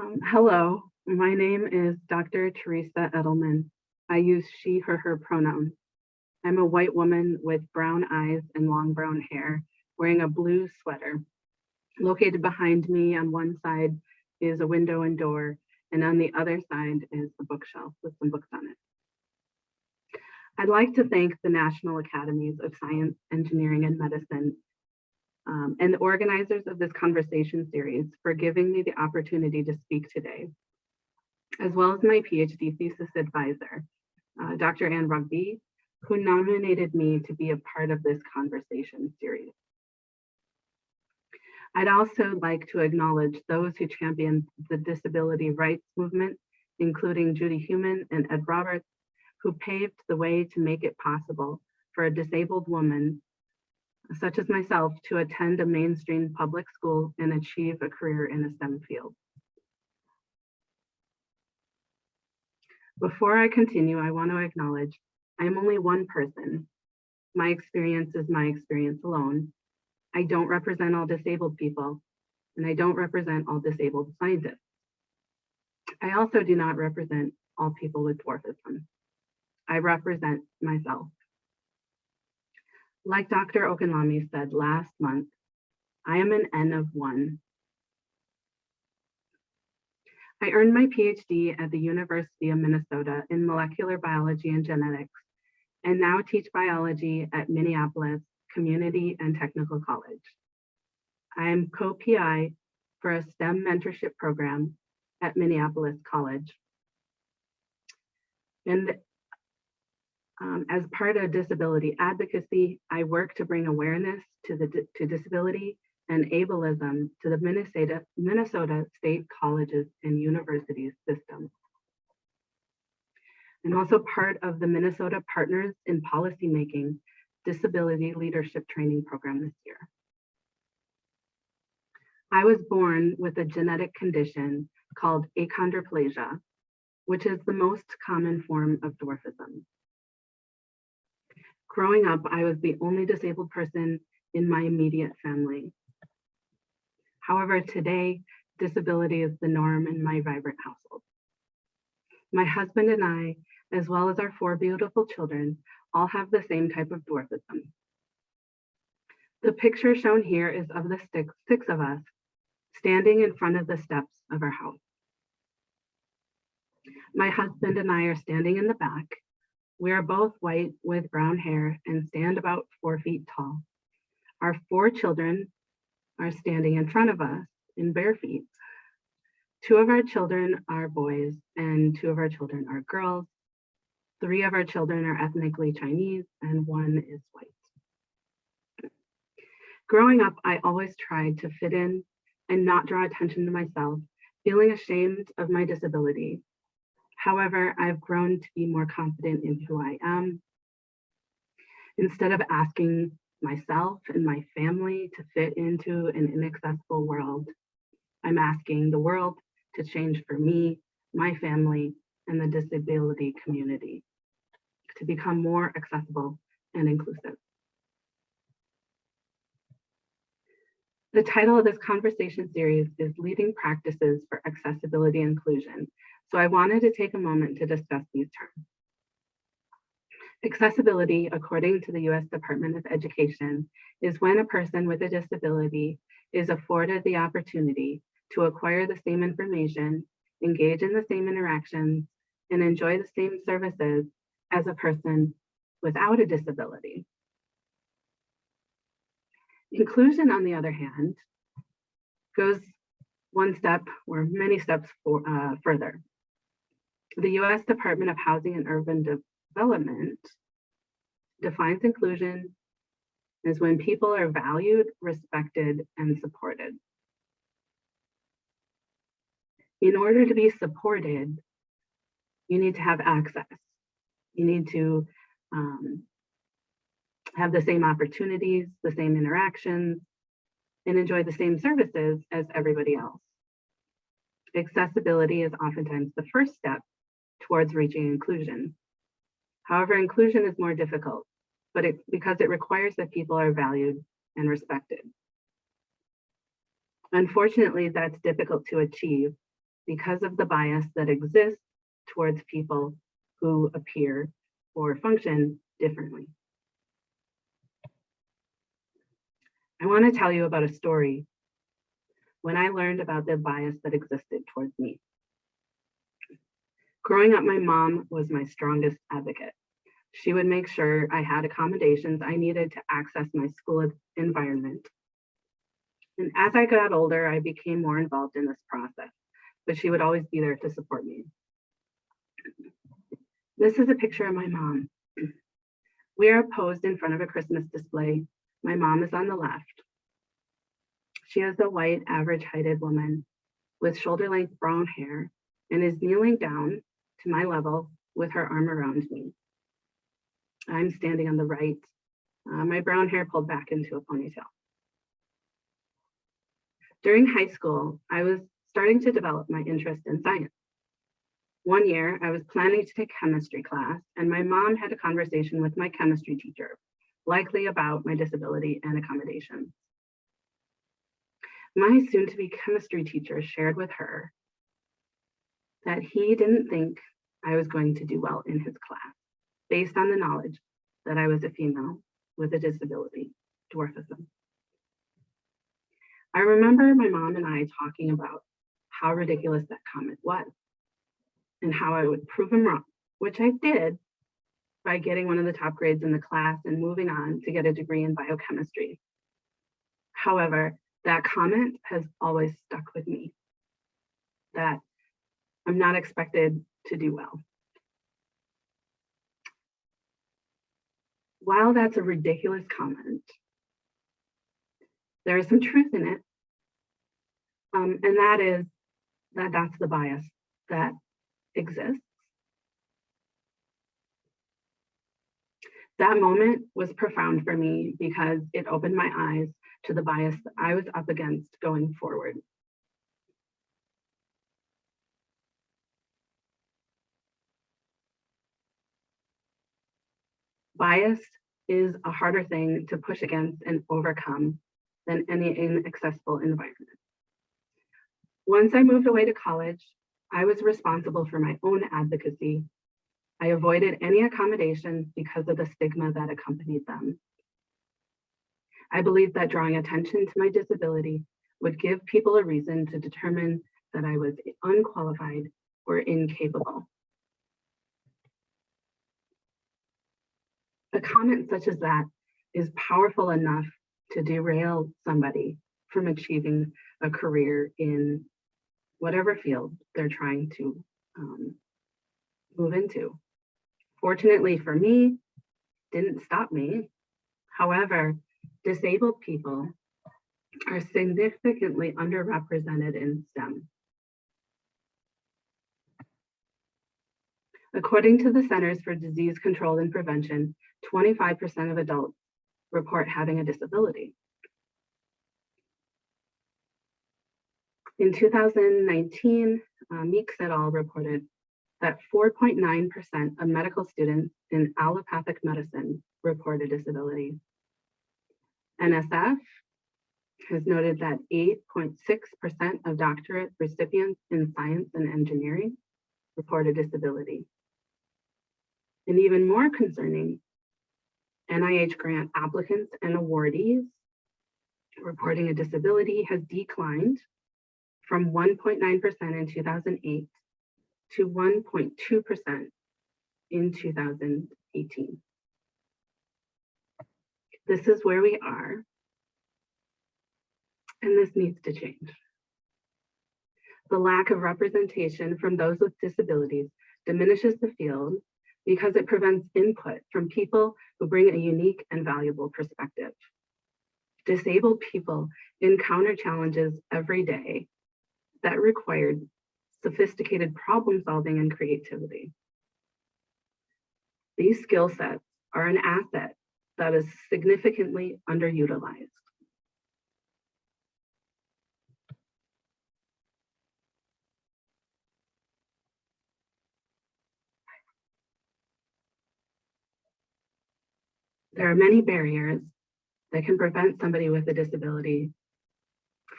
Um, hello, my name is Dr. Teresa Edelman. I use she, her, her pronouns. I'm a white woman with brown eyes and long brown hair, wearing a blue sweater. Located behind me on one side is a window and door, and on the other side is a bookshelf with some books on it. I'd like to thank the National Academies of Science, Engineering, and Medicine um, and the organizers of this conversation series for giving me the opportunity to speak today, as well as my PhD thesis advisor, uh, Dr. Anne Rougvie, who nominated me to be a part of this conversation series. I'd also like to acknowledge those who championed the disability rights movement, including Judy Heumann and Ed Roberts, who paved the way to make it possible for a disabled woman such as myself, to attend a mainstream public school and achieve a career in a STEM field. Before I continue, I want to acknowledge I am only one person. My experience is my experience alone. I don't represent all disabled people, and I don't represent all disabled scientists. I also do not represent all people with dwarfism. I represent myself. Like Dr. Okanlami said last month, I am an N of one. I earned my PhD at the University of Minnesota in molecular biology and genetics, and now teach biology at Minneapolis Community and Technical College. I am co-PI for a STEM mentorship program at Minneapolis College. And um, as part of disability advocacy, I work to bring awareness to the to disability and ableism to the Minnesota, Minnesota State Colleges and Universities system. I'm also part of the Minnesota Partners in Policymaking Disability Leadership Training Program this year. I was born with a genetic condition called achondroplasia, which is the most common form of dwarfism. Growing up, I was the only disabled person in my immediate family. However, today, disability is the norm in my vibrant household. My husband and I, as well as our four beautiful children, all have the same type of dwarfism. The picture shown here is of the six, of us standing in front of the steps of our house. My husband and I are standing in the back we are both white with brown hair and stand about four feet tall. Our four children are standing in front of us in bare feet. Two of our children are boys and two of our children are girls. Three of our children are ethnically Chinese and one is white. Growing up, I always tried to fit in and not draw attention to myself, feeling ashamed of my disability However, I've grown to be more confident in who I am. Instead of asking myself and my family to fit into an inaccessible world, I'm asking the world to change for me, my family, and the disability community to become more accessible and inclusive. The title of this conversation series is Leading Practices for Accessibility Inclusion, so I wanted to take a moment to discuss these terms. Accessibility, according to the US Department of Education, is when a person with a disability is afforded the opportunity to acquire the same information, engage in the same interactions, and enjoy the same services as a person without a disability. Inclusion, on the other hand, goes one step or many steps for, uh, further the US Department of Housing and Urban Development defines inclusion as when people are valued, respected, and supported. In order to be supported, you need to have access. You need to um, have the same opportunities, the same interactions, and enjoy the same services as everybody else. Accessibility is oftentimes the first step towards reaching inclusion. However, inclusion is more difficult, but it, because it requires that people are valued and respected. Unfortunately, that's difficult to achieve because of the bias that exists towards people who appear or function differently. I want to tell you about a story when I learned about the bias that existed towards me. Growing up, my mom was my strongest advocate. She would make sure I had accommodations I needed to access my school environment. And as I got older, I became more involved in this process, but she would always be there to support me. This is a picture of my mom. We are posed in front of a Christmas display. My mom is on the left. She is a white, average heighted woman with shoulder length brown hair and is kneeling down to my level with her arm around me. I'm standing on the right, uh, my brown hair pulled back into a ponytail. During high school, I was starting to develop my interest in science. One year, I was planning to take chemistry class, and my mom had a conversation with my chemistry teacher, likely about my disability and accommodations. My soon-to-be chemistry teacher shared with her that he didn't think I was going to do well in his class based on the knowledge that I was a female with a disability, dwarfism. I remember my mom and I talking about how ridiculous that comment was and how I would prove him wrong, which I did by getting one of the top grades in the class and moving on to get a degree in biochemistry. However, that comment has always stuck with me that I'm not expected to do well. While that's a ridiculous comment, there is some truth in it. Um, and that is that that's the bias that exists. That moment was profound for me because it opened my eyes to the bias that I was up against going forward. Bias is a harder thing to push against and overcome than any inaccessible environment. Once I moved away to college, I was responsible for my own advocacy. I avoided any accommodations because of the stigma that accompanied them. I believed that drawing attention to my disability would give people a reason to determine that I was unqualified or incapable. A comment such as that is powerful enough to derail somebody from achieving a career in whatever field they're trying to um, move into. Fortunately for me, didn't stop me. However, disabled people are significantly underrepresented in STEM. According to the Centers for Disease Control and Prevention, 25% of adults report having a disability. In 2019, uh, Meeks et al. reported that 4.9% of medical students in allopathic medicine report a disability. NSF has noted that 8.6% of doctorate recipients in science and engineering report a disability. And even more concerning, NIH grant applicants and awardees reporting a disability has declined from 1.9% in 2008 to 1.2% in 2018. This is where we are, and this needs to change. The lack of representation from those with disabilities diminishes the field because it prevents input from people who bring a unique and valuable perspective. Disabled people encounter challenges every day that required sophisticated problem solving and creativity. These skill sets are an asset that is significantly underutilized. There are many barriers that can prevent somebody with a disability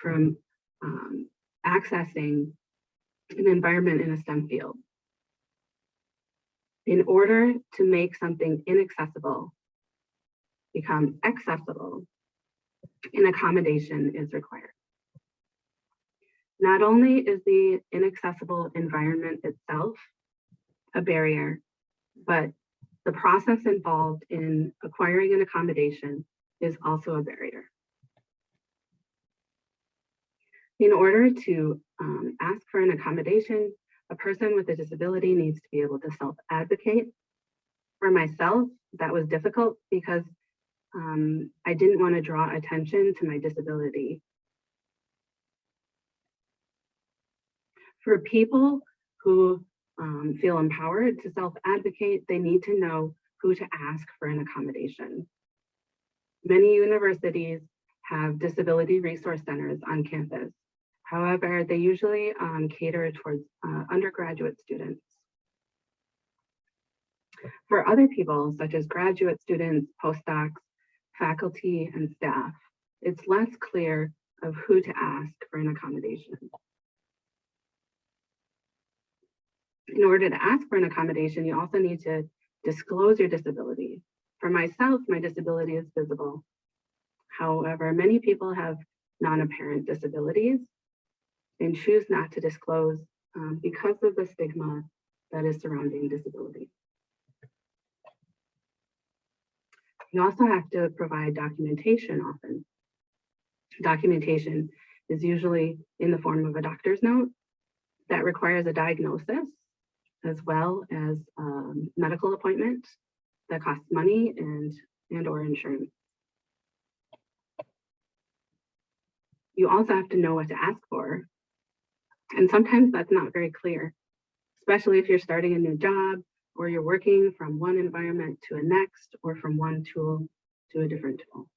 from um, accessing an environment in a STEM field. In order to make something inaccessible become accessible, an accommodation is required. Not only is the inaccessible environment itself a barrier, but the process involved in acquiring an accommodation is also a barrier. In order to um, ask for an accommodation, a person with a disability needs to be able to self-advocate. For myself, that was difficult because um, I didn't want to draw attention to my disability. For people who um, feel empowered to self-advocate, they need to know who to ask for an accommodation. Many universities have disability resource centers on campus. However, they usually um, cater towards uh, undergraduate students. For other people, such as graduate students, postdocs, faculty, and staff, it's less clear of who to ask for an accommodation. In order to ask for an accommodation, you also need to disclose your disability. For myself, my disability is visible. However, many people have non-apparent disabilities and choose not to disclose um, because of the stigma that is surrounding disability. You also have to provide documentation often. Documentation is usually in the form of a doctor's note that requires a diagnosis as well as um, medical appointment that costs money and, and or insurance. You also have to know what to ask for. And sometimes that's not very clear, especially if you're starting a new job or you're working from one environment to a next or from one tool to a different tool.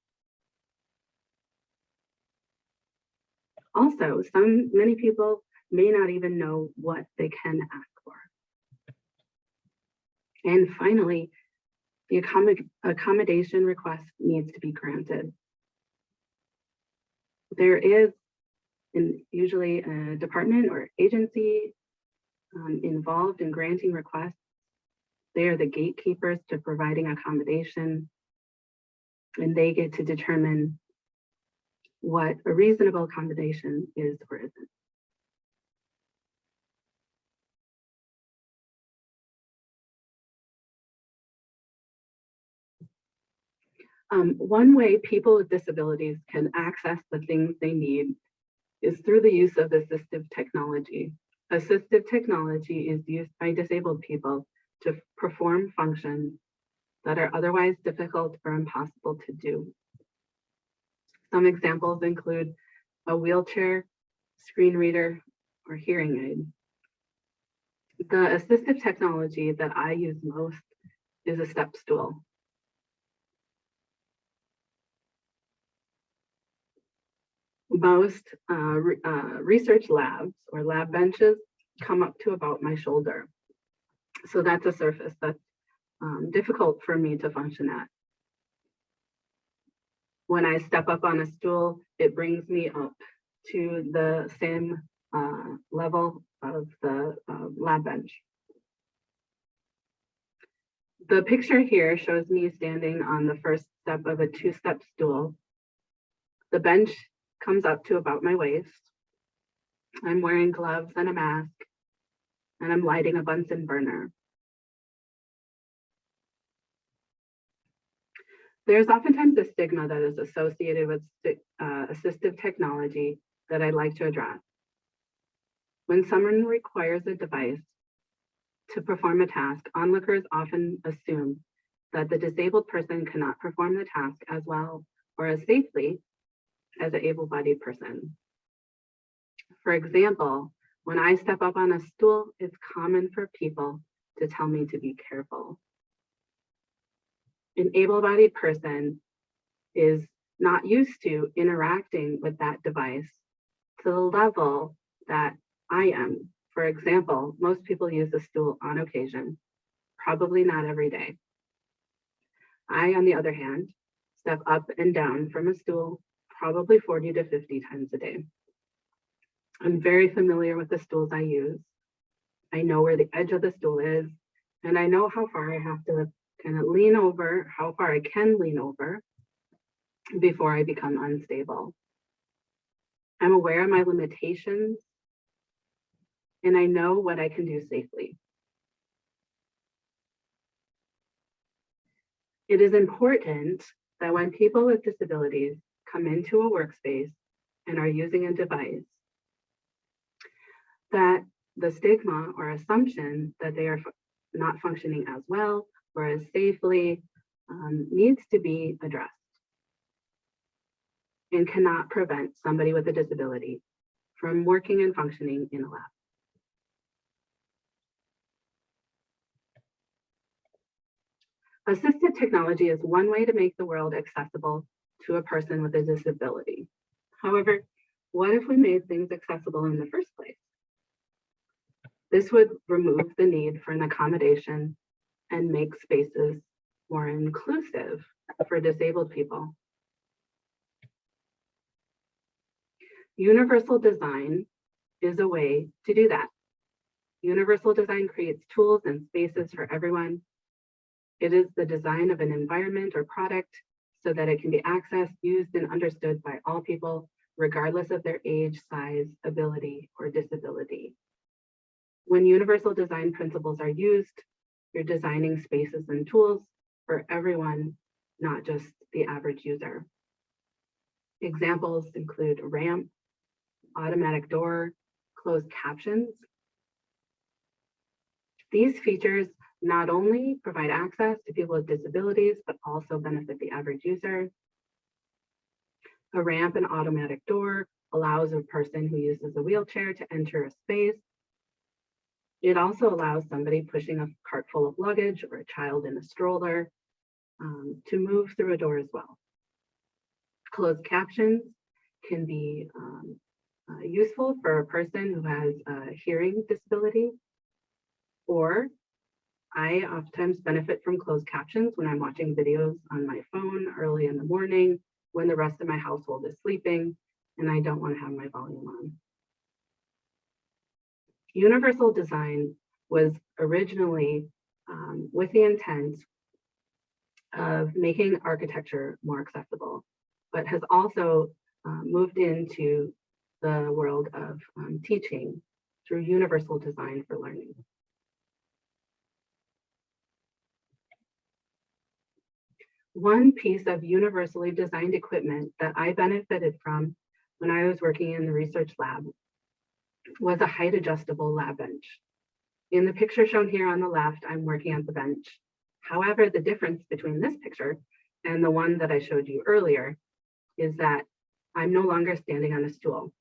Also, some many people may not even know what they can ask and finally, the accommodation request needs to be granted. There is in usually a department or agency um, involved in granting requests. They are the gatekeepers to providing accommodation and they get to determine what a reasonable accommodation is or isn't. Um, one way people with disabilities can access the things they need is through the use of assistive technology. Assistive technology is used by disabled people to perform functions that are otherwise difficult or impossible to do. Some examples include a wheelchair, screen reader, or hearing aid. The assistive technology that I use most is a step stool. Most uh, re uh, research labs or lab benches come up to about my shoulder. So that's a surface that's um, difficult for me to function at. When I step up on a stool, it brings me up to the same uh, level of the lab bench. The picture here shows me standing on the first step of a two-step stool. The bench comes up to about my waist. I'm wearing gloves and a mask, and I'm lighting a Bunsen burner. There's oftentimes a stigma that is associated with uh, assistive technology that I'd like to address. When someone requires a device to perform a task, onlookers often assume that the disabled person cannot perform the task as well or as safely as an able-bodied person. For example, when I step up on a stool, it's common for people to tell me to be careful. An able-bodied person is not used to interacting with that device to the level that I am. For example, most people use a stool on occasion, probably not every day. I, on the other hand, step up and down from a stool probably 40 to 50 times a day. I'm very familiar with the stools I use. I know where the edge of the stool is, and I know how far I have to kind of lean over, how far I can lean over before I become unstable. I'm aware of my limitations, and I know what I can do safely. It is important that when people with disabilities come into a workspace and are using a device, that the stigma or assumption that they are not functioning as well or as safely um, needs to be addressed and cannot prevent somebody with a disability from working and functioning in a lab. Assistive technology is one way to make the world accessible to a person with a disability. However, what if we made things accessible in the first place? This would remove the need for an accommodation and make spaces more inclusive for disabled people. Universal design is a way to do that. Universal design creates tools and spaces for everyone it is the design of an environment or product so that it can be accessed, used, and understood by all people, regardless of their age, size, ability, or disability. When universal design principles are used, you're designing spaces and tools for everyone, not just the average user. Examples include ramp, automatic door, closed captions. These features not only provide access to people with disabilities, but also benefit the average user. A ramp and automatic door allows a person who uses a wheelchair to enter a space. It also allows somebody pushing a cart full of luggage or a child in a stroller um, to move through a door as well. Closed captions can be um, uh, useful for a person who has a hearing disability or I oftentimes benefit from closed captions when I'm watching videos on my phone early in the morning when the rest of my household is sleeping and I don't want to have my volume on. Universal design was originally um, with the intent of making architecture more accessible, but has also uh, moved into the world of um, teaching through universal design for learning. One piece of universally designed equipment that I benefited from when I was working in the research lab was a height adjustable lab bench. In the picture shown here on the left, I'm working at the bench. However, the difference between this picture and the one that I showed you earlier is that I'm no longer standing on a stool.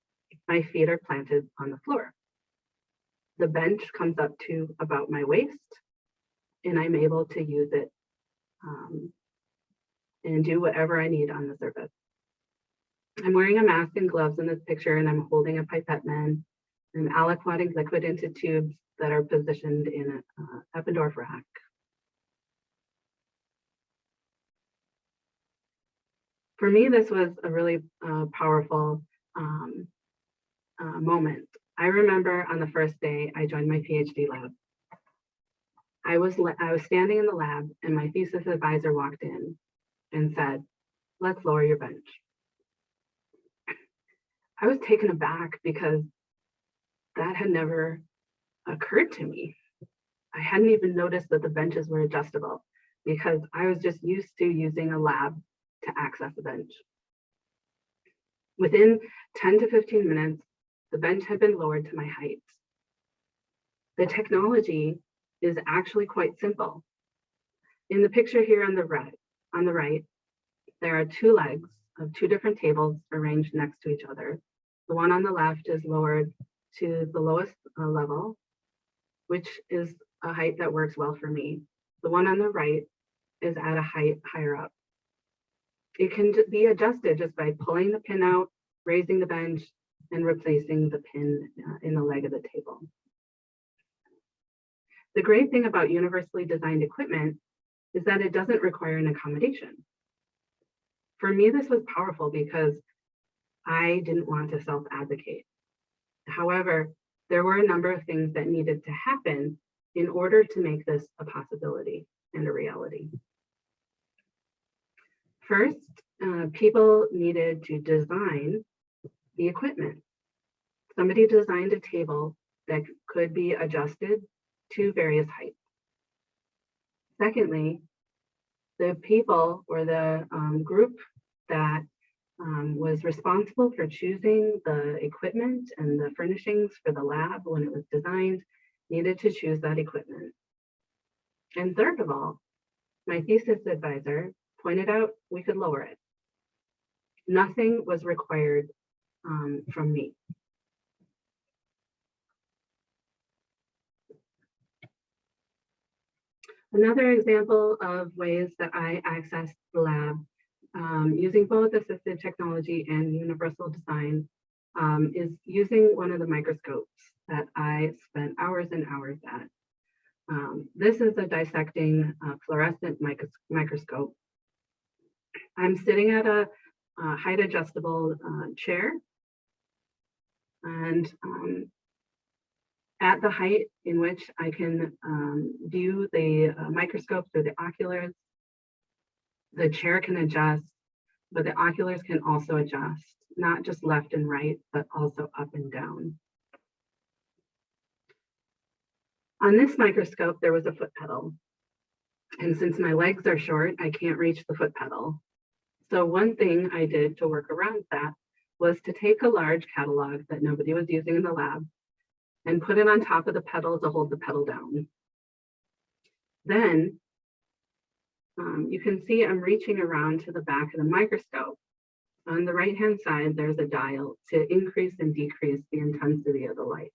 My feet are planted on the floor. The bench comes up to about my waist and I'm able to use it um, and do whatever I need on the surface. I'm wearing a mask and gloves in this picture and I'm holding a Pipetman. I'm aliquoting liquid into tubes that are positioned in an uh, Eppendorf rack. For me, this was a really uh, powerful um, uh, moment. I remember on the first day I joined my PhD lab. I was I was standing in the lab and my thesis advisor walked in and said, let's lower your bench. I was taken aback because that had never occurred to me. I hadn't even noticed that the benches were adjustable because I was just used to using a lab to access a bench. Within 10 to 15 minutes, the bench had been lowered to my height. The technology is actually quite simple. In the picture here on the right, on the right, there are two legs of two different tables arranged next to each other. The one on the left is lowered to the lowest uh, level, which is a height that works well for me. The one on the right is at a height higher up. It can be adjusted just by pulling the pin out, raising the bench, and replacing the pin uh, in the leg of the table. The great thing about universally designed equipment is that it doesn't require an accommodation. For me, this was powerful because I didn't want to self-advocate. However, there were a number of things that needed to happen in order to make this a possibility and a reality. First, uh, people needed to design the equipment. Somebody designed a table that could be adjusted to various heights. Secondly, the people or the um, group that um, was responsible for choosing the equipment and the furnishings for the lab when it was designed needed to choose that equipment. And third of all, my thesis advisor pointed out we could lower it. Nothing was required um, from me. Another example of ways that I access the lab um, using both assistive technology and universal design um, is using one of the microscopes that I spent hours and hours at. Um, this is a dissecting uh, fluorescent micros microscope. I'm sitting at a, height adjustable uh, chair and um, at the height in which I can um, view the uh, microscope through the oculars. The chair can adjust, but the oculars can also adjust, not just left and right, but also up and down. On this microscope, there was a foot pedal. And since my legs are short, I can't reach the foot pedal. So one thing I did to work around that was to take a large catalog that nobody was using in the lab and put it on top of the pedal to hold the pedal down. Then um, you can see I'm reaching around to the back of the microscope. On the right-hand side, there's a dial to increase and decrease the intensity of the light.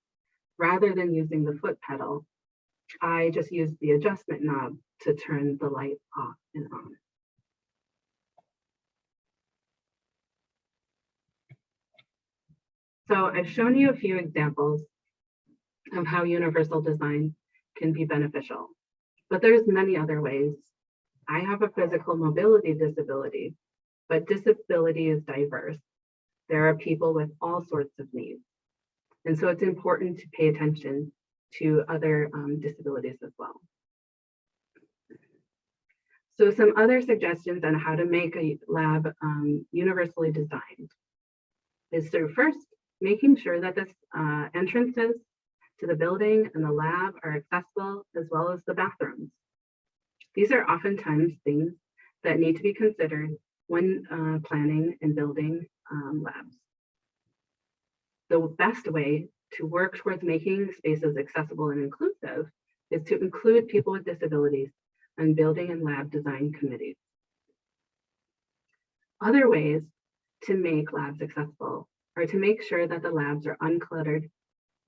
Rather than using the foot pedal, I just use the adjustment knob to turn the light off and on. So I've shown you a few examples of how universal design can be beneficial. But there's many other ways. I have a physical mobility disability, but disability is diverse. There are people with all sorts of needs. And so it's important to pay attention to other um, disabilities as well. So some other suggestions on how to make a lab um, universally designed is through first, making sure that the uh, entrances to the building and the lab are accessible as well as the bathrooms. These are oftentimes things that need to be considered when uh, planning and building um, labs. The best way to work towards making spaces accessible and inclusive is to include people with disabilities on building and lab design committees. Other ways to make labs accessible are to make sure that the labs are uncluttered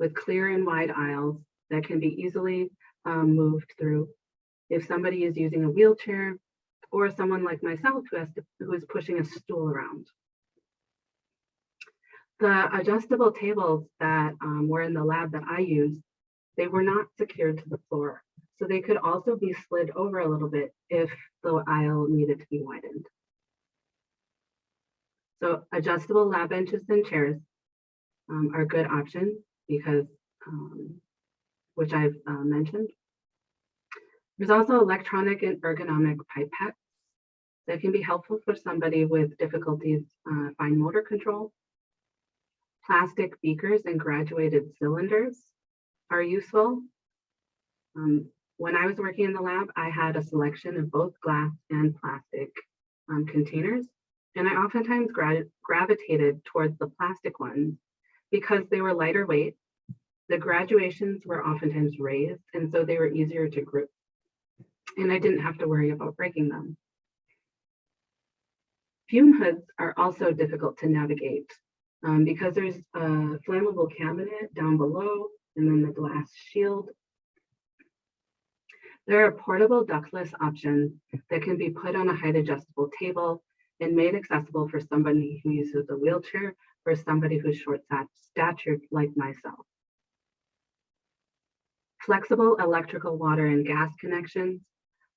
with clear and wide aisles that can be easily um, moved through. If somebody is using a wheelchair or someone like myself who, has to, who is pushing a stool around. The adjustable tables that um, were in the lab that I used, they were not secured to the floor. So they could also be slid over a little bit if the aisle needed to be widened. So adjustable lab benches and chairs um, are good options because, um, which I've uh, mentioned. There's also electronic and ergonomic pipettes that can be helpful for somebody with difficulties uh, fine motor control. Plastic beakers and graduated cylinders are useful. Um, when I was working in the lab, I had a selection of both glass and plastic um, containers, and I oftentimes gra gravitated towards the plastic ones because they were lighter weight, the graduations were oftentimes raised, and so they were easier to group. And I didn't have to worry about breaking them. Fume hoods are also difficult to navigate um, because there's a flammable cabinet down below and then the glass shield. There are portable ductless options that can be put on a height adjustable table and made accessible for somebody who uses a wheelchair for somebody who's short statured like myself. Flexible electrical water and gas connections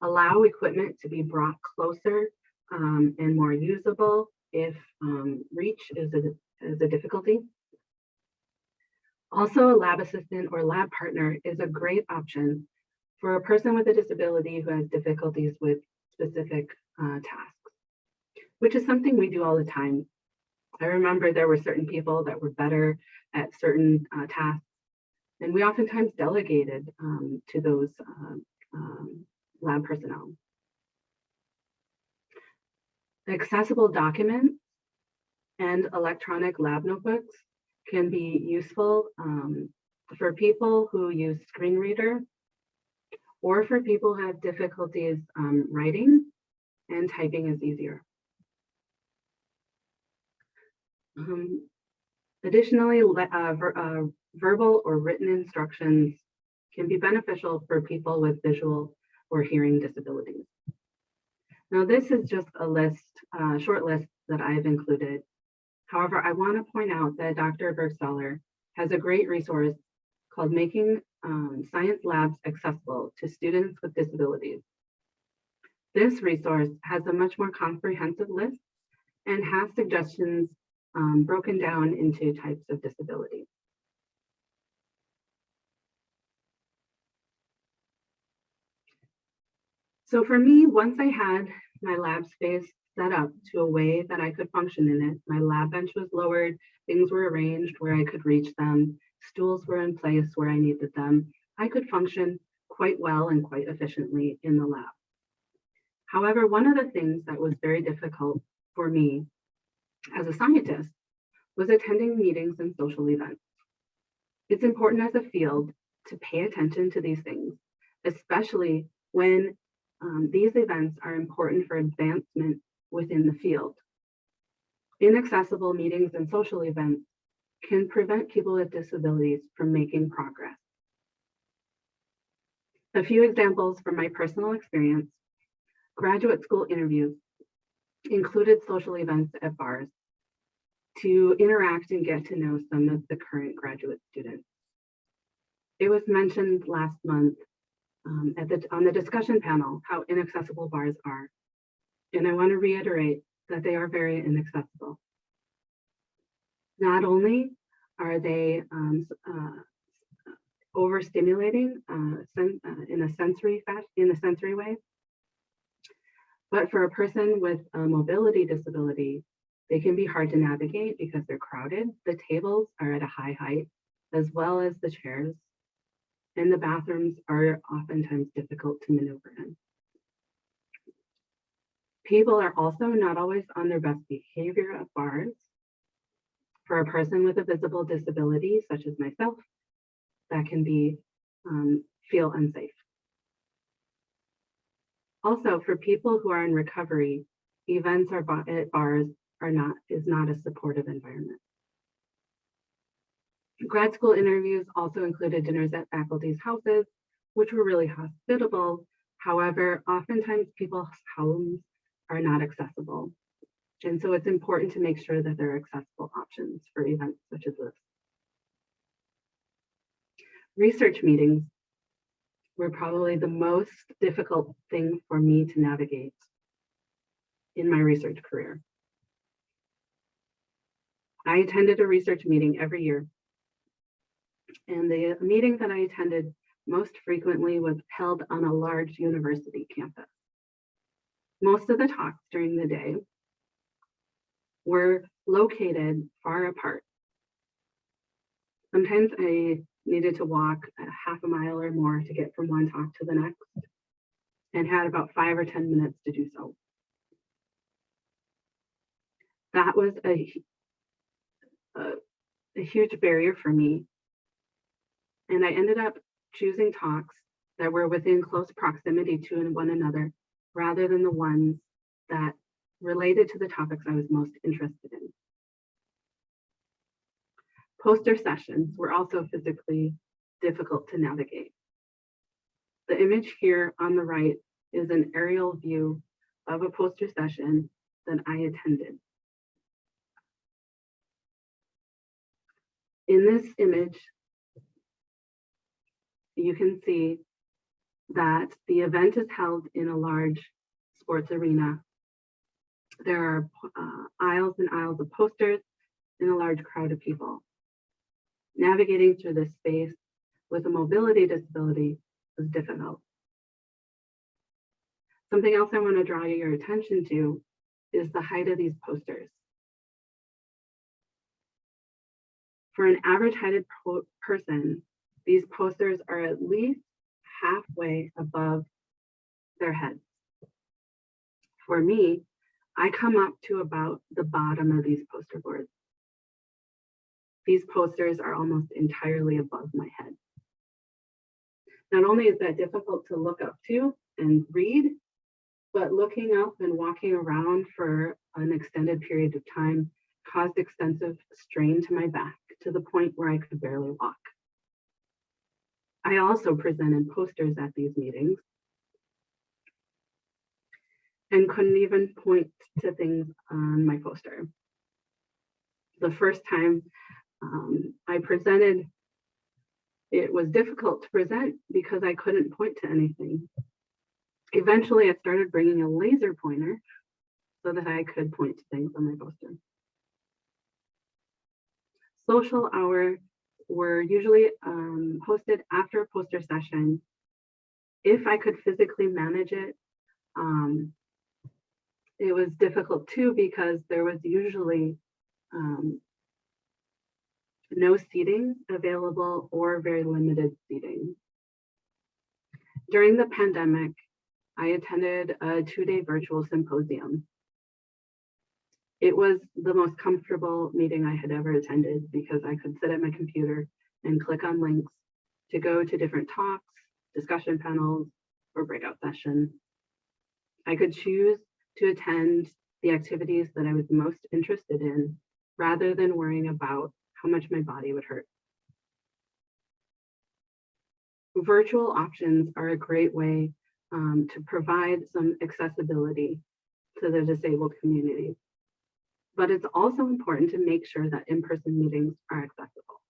allow equipment to be brought closer um, and more usable if um, reach is a, is a difficulty. Also, a lab assistant or lab partner is a great option for a person with a disability who has difficulties with specific uh, tasks, which is something we do all the time. I remember there were certain people that were better at certain uh, tasks, and we oftentimes delegated um, to those uh, um, lab personnel. Accessible documents and electronic lab notebooks can be useful um, for people who use screen reader or for people who have difficulties um, writing and typing is easier. Um, additionally, uh, uh, verbal or written instructions can be beneficial for people with visual or hearing disabilities. Now, this is just a list, uh, short list that I've included. However, I want to point out that Dr. Burgstahler has a great resource called Making um, Science Labs Accessible to Students with Disabilities. This resource has a much more comprehensive list and has suggestions um, broken down into types of disabilities. So for me, once I had my lab space set up to a way that I could function in it, my lab bench was lowered, things were arranged where I could reach them, stools were in place where I needed them, I could function quite well and quite efficiently in the lab. However, one of the things that was very difficult for me as a scientist was attending meetings and social events. It's important as a field to pay attention to these things, especially when um, these events are important for advancement within the field. Inaccessible meetings and social events can prevent people with disabilities from making progress. A few examples from my personal experience, graduate school interviews included social events at bars to interact and get to know some of the current graduate students. It was mentioned last month um, at the, on the discussion panel how inaccessible bars are. And I want to reiterate that they are very inaccessible. Not only are they um, uh, overstimulating uh, uh, in a sensory fashion, in a sensory way, but for a person with a mobility disability, they can be hard to navigate because they're crowded. The tables are at a high height, as well as the chairs, and the bathrooms are oftentimes difficult to maneuver in. People are also not always on their best behavior at bars. For a person with a visible disability, such as myself, that can be um, feel unsafe. Also, for people who are in recovery, events or at bars are not is not a supportive environment. Grad school interviews also included dinners at faculty's houses, which were really hospitable. However, oftentimes people's homes are not accessible. And so it's important to make sure that there are accessible options for events such as this. Research meetings were probably the most difficult thing for me to navigate in my research career. I attended a research meeting every year. And the meeting that I attended most frequently was held on a large university campus. Most of the talks during the day were located far apart. Sometimes I needed to walk a half a mile or more to get from one talk to the next and had about five or 10 minutes to do so. That was a, a, a huge barrier for me. And I ended up choosing talks that were within close proximity to one another rather than the ones that related to the topics I was most interested in. Poster sessions were also physically difficult to navigate. The image here on the right is an aerial view of a poster session that I attended. In this image, you can see that the event is held in a large sports arena. There are uh, aisles and aisles of posters and a large crowd of people. navigating through this space with a mobility disability was difficult. Something else I want to draw your attention to is the height of these posters. For an average heighted person, these posters are at least halfway above their heads. For me, I come up to about the bottom of these poster boards. These posters are almost entirely above my head. Not only is that difficult to look up to and read, but looking up and walking around for an extended period of time caused extensive strain to my back to the point where I could barely walk. I also presented posters at these meetings and couldn't even point to things on my poster. The first time um, I presented, it was difficult to present because I couldn't point to anything. Eventually, I started bringing a laser pointer so that I could point to things on my poster. Social hour were usually um, hosted after a poster session. If I could physically manage it, um, it was difficult too because there was usually um, no seating available or very limited seating. During the pandemic, I attended a two-day virtual symposium. It was the most comfortable meeting I had ever attended because I could sit at my computer and click on links to go to different talks, discussion panels, or breakout sessions. I could choose to attend the activities that I was most interested in rather than worrying about how much my body would hurt. Virtual options are a great way um, to provide some accessibility to the disabled community. But it's also important to make sure that in-person meetings are accessible.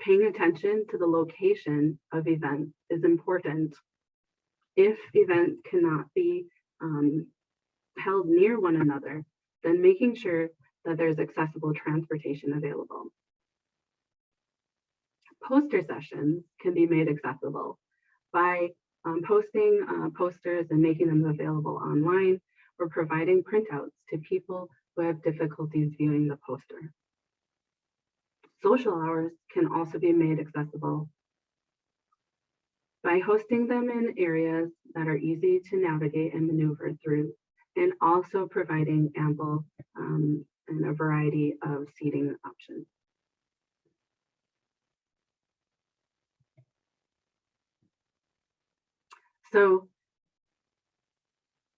Paying attention to the location of events is important. If events cannot be um, held near one another, then making sure that there's accessible transportation available. Poster sessions can be made accessible by um, posting uh, posters and making them available online or providing printouts to people who have difficulties viewing the poster. Social hours can also be made accessible by hosting them in areas that are easy to navigate and maneuver through, and also providing ample um, and a variety of seating options. So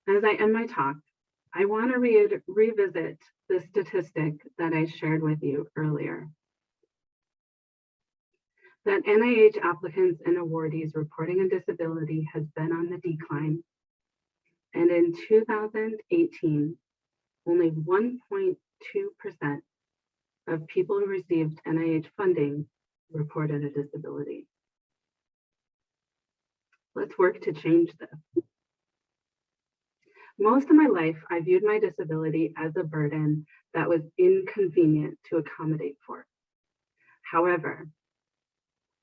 as I end my talk, I want to re revisit the statistic that I shared with you earlier. That NIH applicants and awardees reporting a disability has been on the decline. And in 2018, only 1.2% of people who received NIH funding reported a disability. Let's work to change this. Most of my life, I viewed my disability as a burden that was inconvenient to accommodate for. However,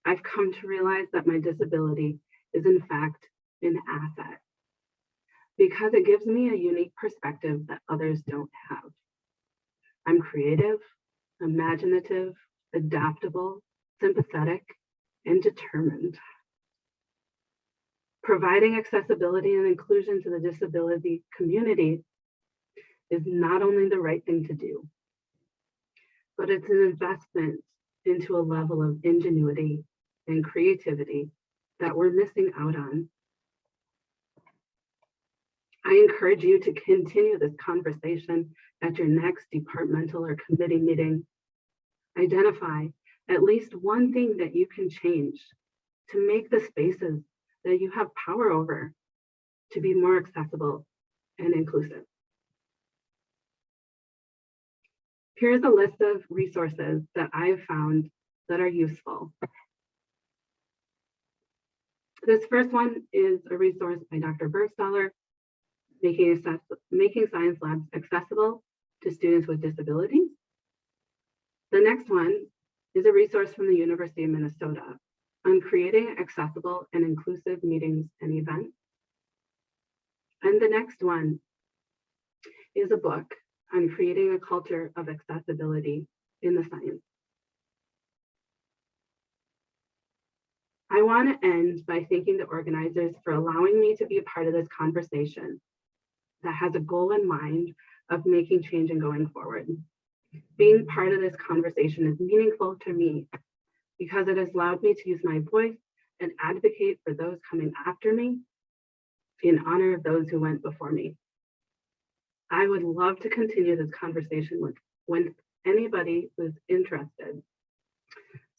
I've come to realize that my disability is in fact an asset because it gives me a unique perspective that others don't have. I'm creative, imaginative, adaptable, sympathetic, and determined. Providing accessibility and inclusion to the disability community is not only the right thing to do, but it's an investment into a level of ingenuity and creativity that we're missing out on. I encourage you to continue this conversation at your next departmental or committee meeting. Identify at least one thing that you can change to make the spaces that you have power over to be mm-hmm. more accessible and inclusive. Here's a list of resources that I've found that are useful. This first one is a resource by Dr. Burgstahler, making, making science labs accessible to students with disabilities. The next one is a resource from the University of Minnesota on creating accessible and inclusive meetings and events. And the next one is a book on creating a culture of accessibility in the science. I want to end by thanking the organizers for allowing me to be a part of this conversation that has a goal in mind of making change and going forward. Being part of this conversation is meaningful to me because it has allowed me to use my voice and advocate for those coming after me in honor of those who went before me. I would love to continue this conversation with, with anybody who's interested.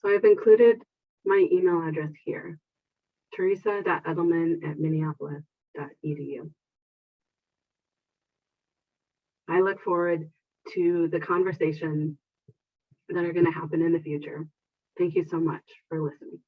So I've included my email address here, teresa.edelman at minneapolis.edu. I look forward to the conversations that are going to happen in the future. Thank you so much for listening.